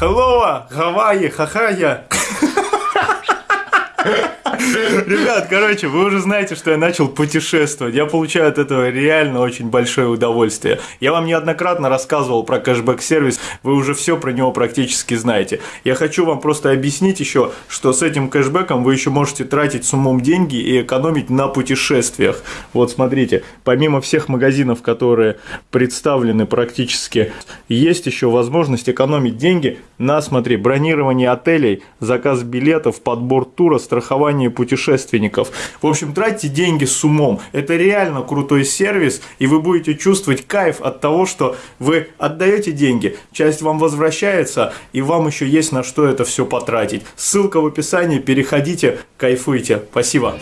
hello, Гавайи, хахая. Ребят, короче, вы уже знаете, что я начал путешествовать. Я получаю от этого реально очень большое удовольствие. Я вам неоднократно рассказывал про кэшбэк-сервис, вы уже все про него практически знаете. Я хочу вам просто объяснить еще, что с этим кэшбэком вы еще можете тратить с умом деньги и экономить на путешествиях. Вот смотрите, помимо всех магазинов, которые представлены практически, есть еще возможность экономить деньги на, смотри, бронирование отелей, заказ билетов, подбор тура, страхование путешественников. В общем, тратьте деньги с умом. Это реально крутой сервис, и вы будете чувствовать кайф от того, что вы отдаете деньги, часть вам возвращается, и вам еще есть на что это все потратить. Ссылка в описании, переходите, кайфуйте. Спасибо.